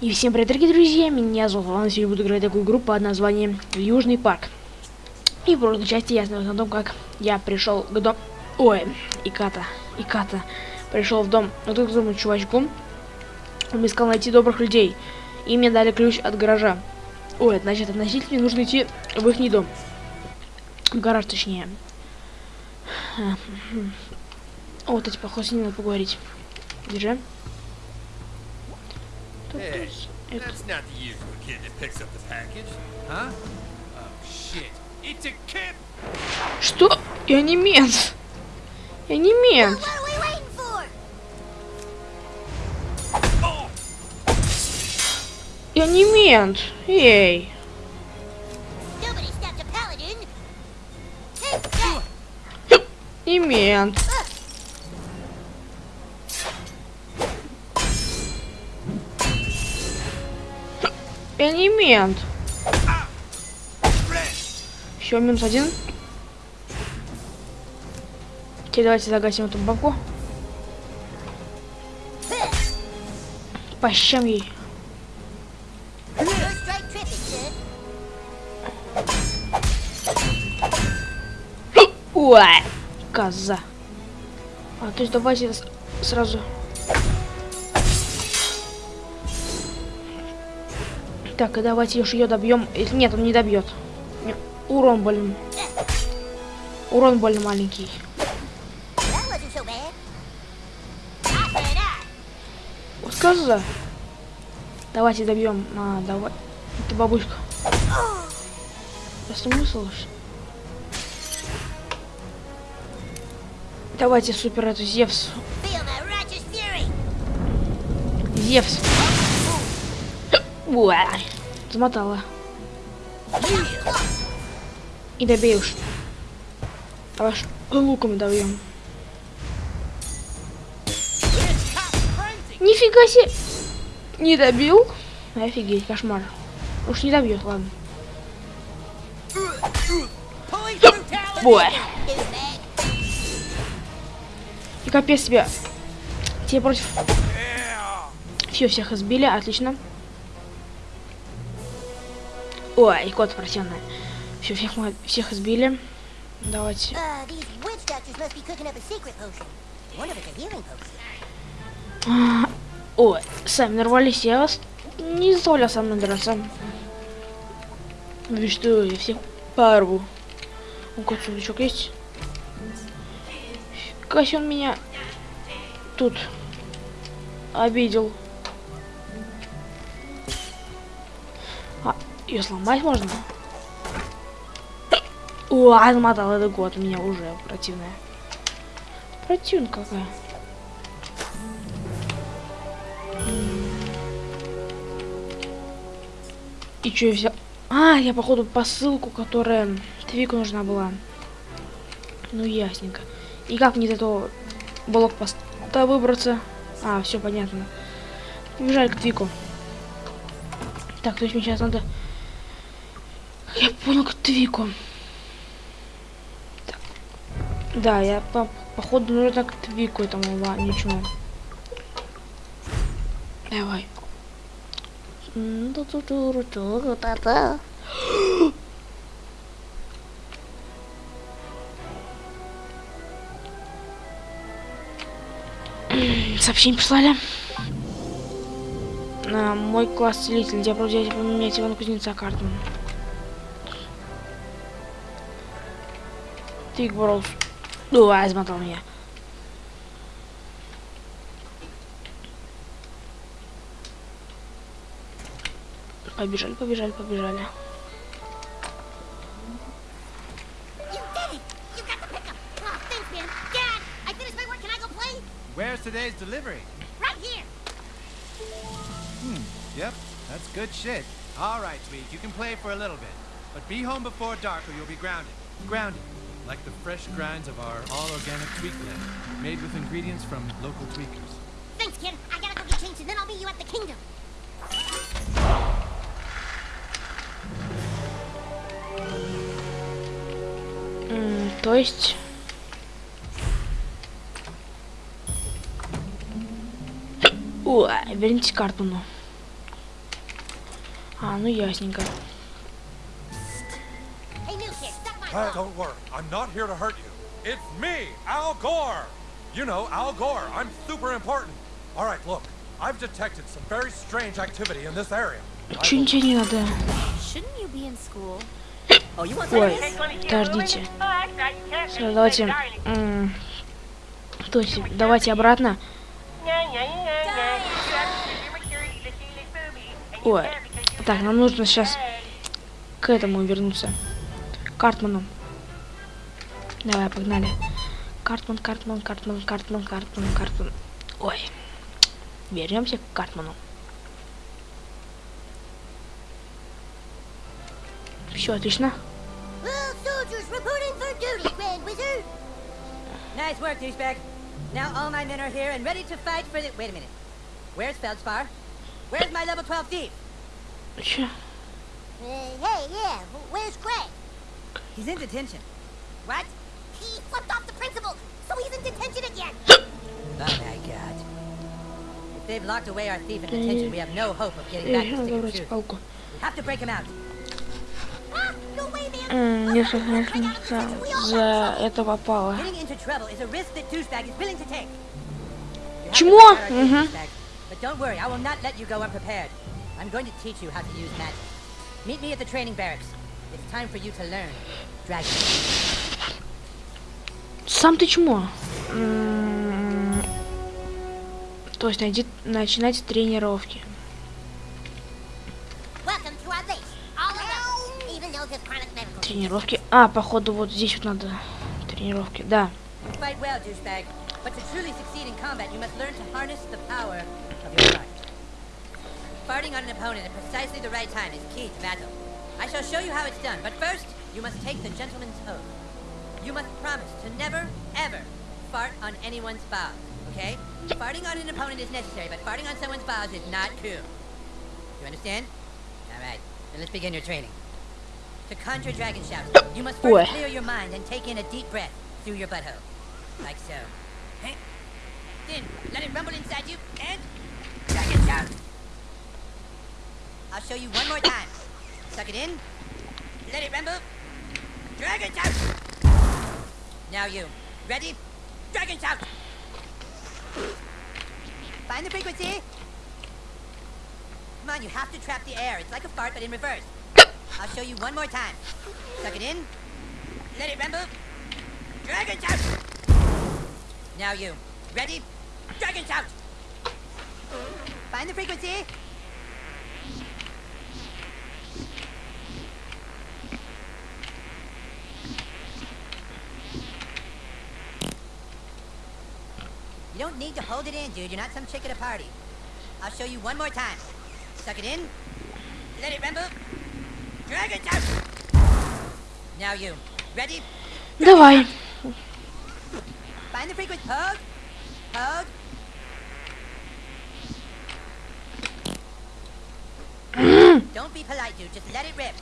И всем привет, дорогие друзья, меня зовут Иван, сегодня буду играть такую игру под названием Южный парк. И в прошлой части я знаю о том, как я пришел к дому... Ой, Иката, Иката. Пришел в дом вот этому чувачку. Он искал найти добрых людей. И мне дали ключ от гаража. Ой, значит, относительно мне нужно идти в их дом. В гараж, точнее. Вот эти, похоже, с ним надо поговорить. Держи. Hey, that's not the usual kid that picks up the package, huh? Oh shit! It's a kid. Что? Я не мент. Я не мент. Я не мент. Эй. Не мент. Я не мент. Все, минус один. Теперь давайте загасим эту бабку. Ей. Strike tripping, sir. Ой, коза. А, то есть давайте сразу... Так, и давайте уж ее добьем. Нет, он не добьет. Урон больно. Урон больно маленький. Вот коза. Давайте добьем. А, давай. Это бабушка. Да смысл? Давайте супер эту Зевс. Зевс. Уа. Замотала. И добей уж. Давай луком добьем. Нифига себе. Не добил? Офигеть, кошмар. Уж не добьет, ладно. Ой. Douchebag. И капец тебе. Тебе против. Все, всех избили, отлично. Ой, кот противный. Все, всех мы всех избили. Давайте. Potion. А, Ой, сами нарвались, я вас не заставлял со мной драться. Вы что, я всех порву. У кот сундучок есть? Себе он меня тут обидел. Ее сломать можно? О, отмотал это год у меня уже противная. Противная какая. И что я взял? А, я походу посылку, которая Твику нужна была. Ну ясненько. И как мне из этого блокпоста выбраться? А, все понятно. Побежали к Твику. Так, то есть мне сейчас надо... Понял, к Твику. Так. Да, я по походу нужно к Твику этому ничего. Давай. Та-та. Сообщение прислали. На мой класс целитель. Я просто взять поменять на кузнеца карту. I finished my work. Can I go play? Where's today's delivery? Right here. Hmm. Yep. That's good shit. All right, Tweak. You can play for a little bit, but be home before dark, or you'll be grounded. Grounded, like the fresh grinds of our all-organic tweak blend, made with ingredients from local tweakers. Thanks, kid. I gotta go get changed, and then I'll meet you at the kingdom. М, то есть... Ой, верните карту, ну. А, ну ясненько. Don't worry. I'm not here to hurt you. It's me, Al Gore. You know, Al Gore. I'm super important. All right, look. I've detected some very strange activity in this area. Чё ничего не надо? Shouldn't you be in school? Oh, you want Ой, подождите. Всё, давайте... То есть, давайте обратно. Ой. Так, нам нужно сейчас к этому вернуться. Картману. Давай, погнали. Картман, Картман, Картман, Картман, Картман, Картман. Ой. Вернемся к Картману. Все, отлично. Nice work, douchebag. Now all my men are here and ready to fight for the... Wait a minute. Where's Feldspar? Where's my level 12 thief? Че? Uh, hey, yeah, wh- where's Greg? He's in detention. What? He flipped off the principal, so he's in detention again. Oh my god. If they've locked away our thief in detention, we have no hope of getting back Эй, the надо stick of брать truth. палку. We have to break him out. Ah, no way, man. М, Несколько месяцев за это попало. Getting into trouble is a risk that douchebag is willing to take. You have to Чмо? break out our thief, Мгм. douchebag. But don't worry, I will not let you go unprepared. I'm going to teach you how to use magic. Meet me at the training barracks. It's time for you to learn. Dragon. Сам ты чмо. То есть найди, начинать тренировки. Тренировки. А, походу, вот здесь вот надо тренировки. Да. Farting on an opponent at precisely the right time is key to battle. I shall show you how it's done, but first, you must take the gentleman's oath. You must promise to never, ever fart on anyone's balls, okay? Farting on an opponent is necessary, but farting on someone's balls is not cool. You understand? Alright, then let's begin your training. To conjure dragon shouts, you must first clear your mind and take in a deep breath through your butthole. Like so. Hey. Then let it rumble inside you and dragon shout. I'll show you one more time. Suck it in. Let it rumble. Dragon shout. Now you. Ready? Dragon shout. Find the frequency. Come on, you have to trap the air. It's like a fart, but in reverse. I'll show you one more time. Suck it in. Let it rumble. Dragon shout. Now you. Ready? Dragon shout. Find the frequency. You don't need to hold it in, dude. You're not some chick at a party. I'll show you one more time. Suck it in. Let it rumble. Dragon shout. Now you. Ready? Давай. Find the frequency. Hold. Hold. Don't be polite, dude. Just let it rip.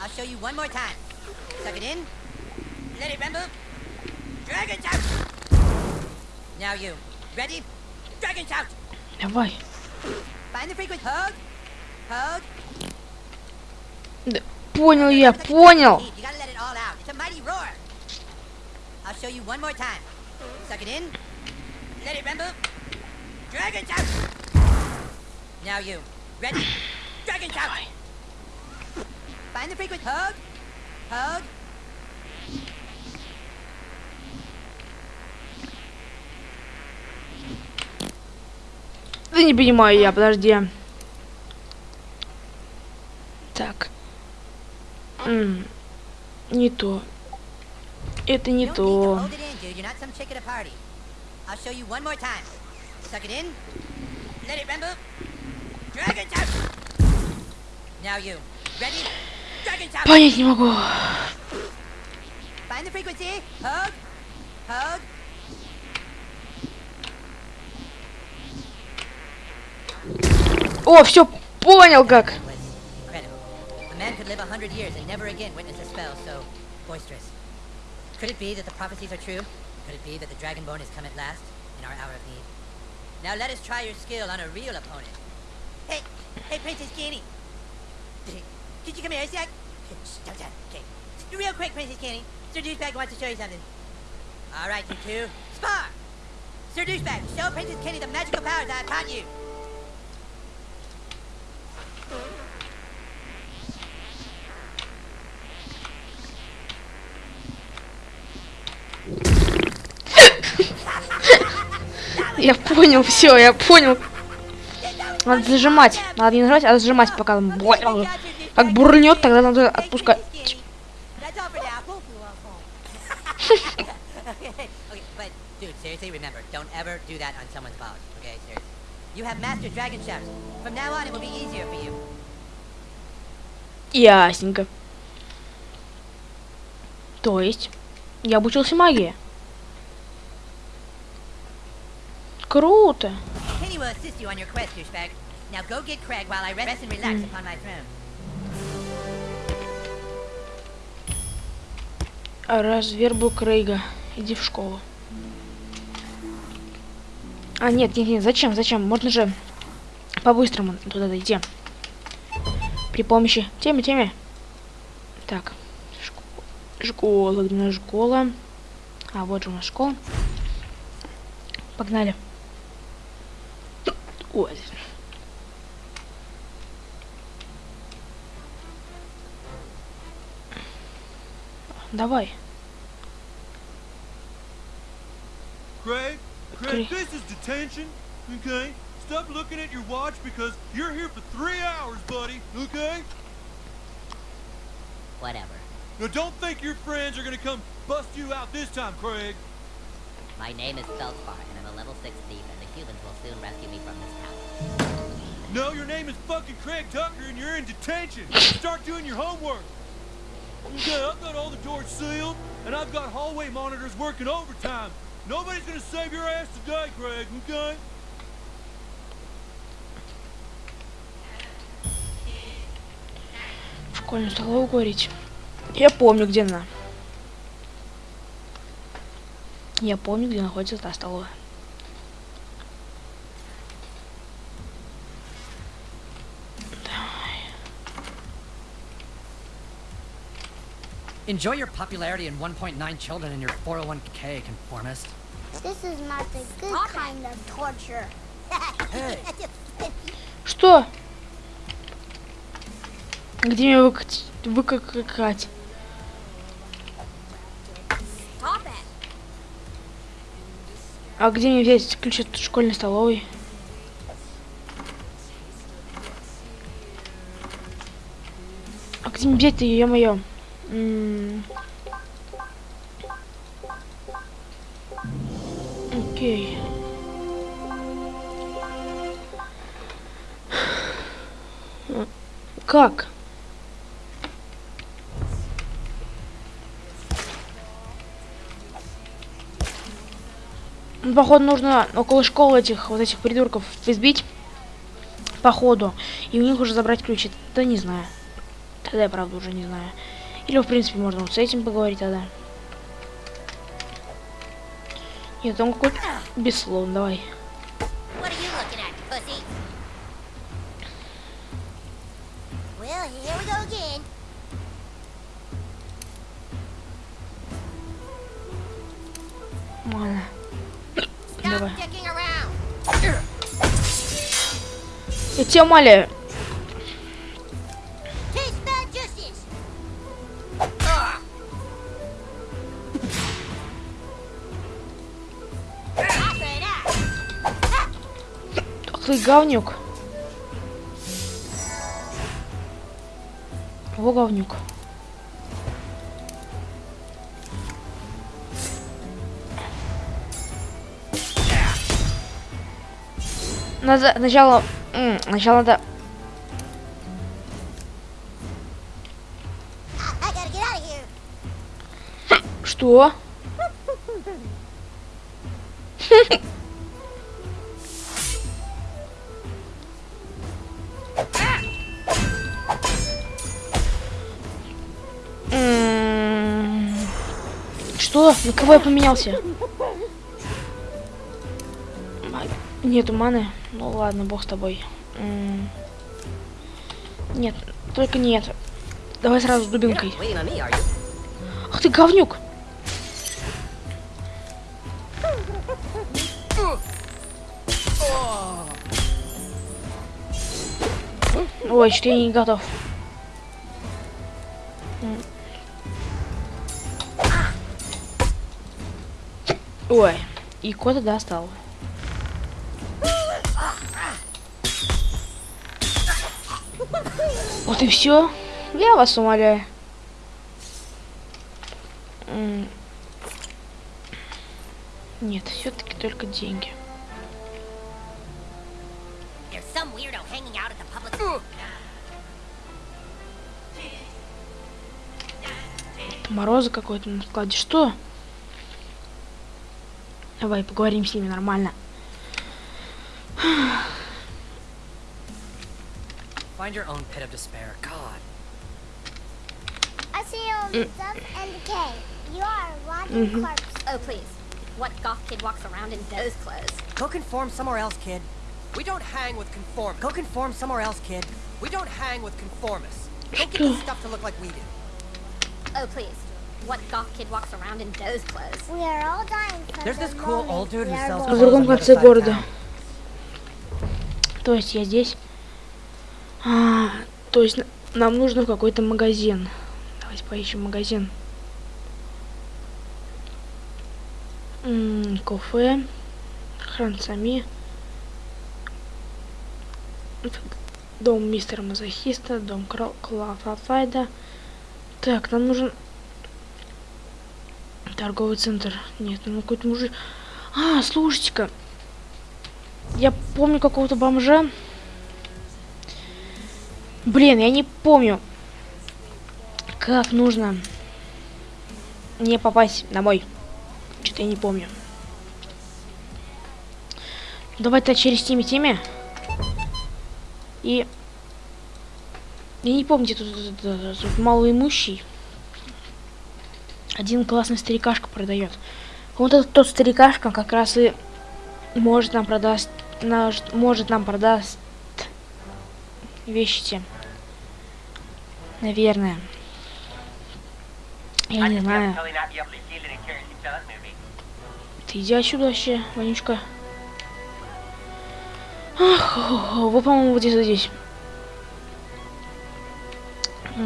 I'll show you one more time. Suck it in. Let it rumble. Dragon shout. Now you. Ready? Dragon shout. Давай. Find the frequency. Hold. Hold. Да, Понял я, понял. You gotta let it all out. It's a mighty roar. I'll show you one more time. Suck it in. Let it rumble. Dragon shout. Now you. Ready? Dragon shout. Find the frequency. Hold. Hold. Да не понимаю я, подожди. Так. М, Не то. Это не то. Понять не могу. Find the frequency. Hold. Hold. О, все, понял как. was incredible. A man could live a hundred years and never again witness a spell so boisterous. Could it be that the prophecies are true? Could it be that the Dragonborn has come at last in our hour of need? Now let us try your skill on a real opponent. Hey, hey, Princess Genie, Could you come here a sec? Shh, don't tell. Okay. Real quick, Princess Kenny. Sir Douchebag wants to show you something. All right, you two. Spar! Sir Douchebag, show Princess Kenny the magical powers I've taught you. Я понял, все, я понял. Надо зажимать. Надо не нажимать, а зажимать, пока он бу- как бурнет, тогда надо отпускать. That's all for now. okay, okay, but dude, seriously, remember, don't ever do that on someone's powers. Okay, seriously. You have mastered dragon shafts. From now on, it will be easier for you. Ясненько. То есть, я обучился магии. Круто. Kenny will assist you on your quest, douchebag. Now go get Craig while I rest and relax upon my throne. Развербу Крейга. Иди в школу. А, нет, нет, нет, зачем, зачем? Можно же по-быстрому туда дойти. При помощи темы, темы. Так. шко- Школа, где у нас школа? А, вот же у нас школа. Погнали. Ой. Давай. Craig, Craig. Craig, this is detention, okay? Stop looking at your watch because you're here for three hours, buddy, okay? Whatever. Now don't think your friends are gonna come bust you out this time, Craig. My name is Feldspar, 6 thief, and the Cubans will soon rescue me from this tower. No, your name is fucking Craig Tucker and you're in detention. Start doing your homework. Okay, I've got all the doors sealed and I've got hallway monitors working overtime. Nobody's gonna save your ass today, Craig, okay? Школьную столовую говорить. Я помню, где она. Я помню, где находится та столовая. Enjoy your popularity and 1.9 children in your 401k, conformist. This is not the good kind of torture. Hey, Что? Где меня выкать? Выкакать? Stop it. А где мне взять ключ от школьной столовой? А где мне взять-то, ё-моё? Окей. Как? Ну, Походу нужно около школы этих вот этих придурков избить. Походу. И у них уже забрать ключи. Да не знаю. Тогда я правда уже не знаю. Или в принципе можно вот с этим поговорить тогда. Нет, он какой-то давай. We go again. Ладно. Давай. Я тебя умоляю. Ты говнюк. Во говнюк. Надо сначала... Сначала надо... Что? На кого я поменялся? Нету маны. Ну ладно, бог с тобой. Нет, Только нет. Давай сразу с дубинкой. Ах ты говнюк! Ой, что я не готов. Ой, и кота достал. Вот и все. Я вас умоляю. Нет, все-таки только деньги. Public. Мороза какой-то на складе. Что? Давай поговорим с ними нормально. Find your own pit of despair. God. I see only death and decay. You are a rotting corpse. Oh, please. What goth kid walks around in those clothes? Go conform somewhere else, kid. We don't hang with conformists. Go conform somewhere else, kid. We don't hang with conformists. Don't get this stuff to look like we do. Oh, please. В другом конце города. То есть я здесь. А, то есть нам нужно в какой-то магазин. Давайте поищем магазин. М, Кафе. Хранцами. Дом мистера Мазохиста. Дом Клафафайда. Так, нам нужен торговый центр. Нет, ну какой-то мужик. А, слушайте-ка. Я помню какого-то бомжа. Блин, я не помню, как нужно не попасть домой. Что-то я не помню. Давай-то через теми теми. И... Я не помню, тут, тут, тут- тут малоимущий. Один классный старикашка продает. Вот этот тот старикашка как раз и может нам продаст, наш, может нам продаст вещи те. Наверное. Я не знаю. Ты иди отсюда вообще, Ванючка. Ах, вы, по-моему, вот где-то здесь.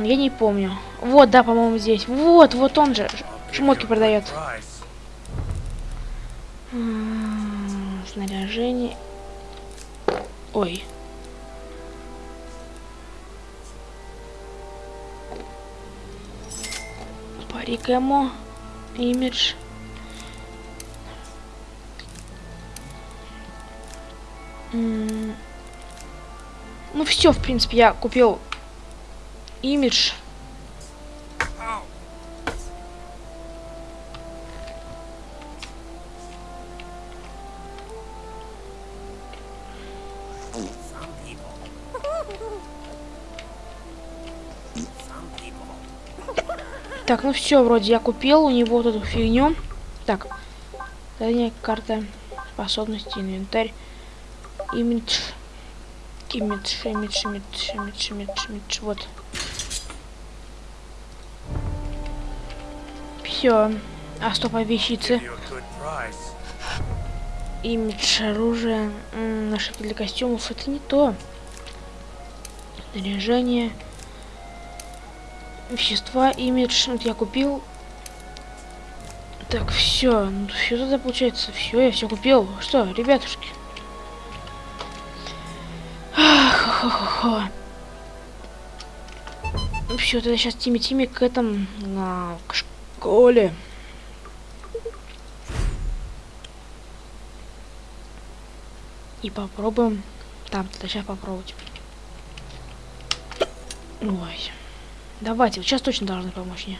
Я не помню. Вот, да, по-моему, здесь. Вот, вот он же. Шмотки продает. Снаряжение. Ой. Парик эмо. Имидж. Ну все, в принципе, я купил имидж. Так, ну все, вроде я купил у него вот эту фигню. Так, задняя карта, способности, инвентарь, имидж, имидж, имидж, имидж, имидж, имидж, имидж, вот. Все. А стоп, а вещицы? Имидж, оружие, м, нашивки для костюмов, это не то. Снаряжение. Вещества, имидж, вот я купил. Так, все, ну все тогда получается, все, я все купил. Что, ребятушки? Ну все, тогда сейчас Тими Тими к этому, на, к школе. И попробуем. Там, сейчас попробовать. Ой. Давайте, вот сейчас точно должны помочь мне.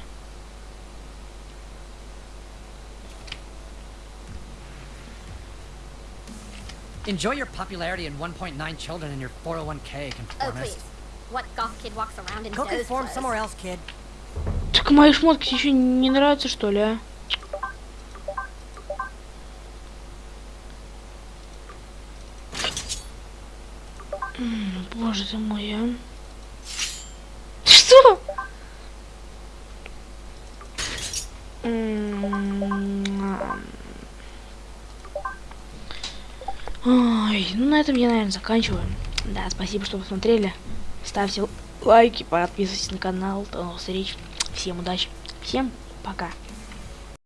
Enjoy your popularity and 1.9 children in your 401k, Oh, conformist. please. What goth kid walks around in Go conform somewhere else, kid. Так мои шмотки еще не нравятся, что ли, а? Боже ты мой, а. Что? Ой, ну на этом я, наверное, заканчиваю. Да, спасибо, что посмотрели. Ставьте лайки, подписывайтесь на канал. До новых встреч. Всем удачи. Всем пока.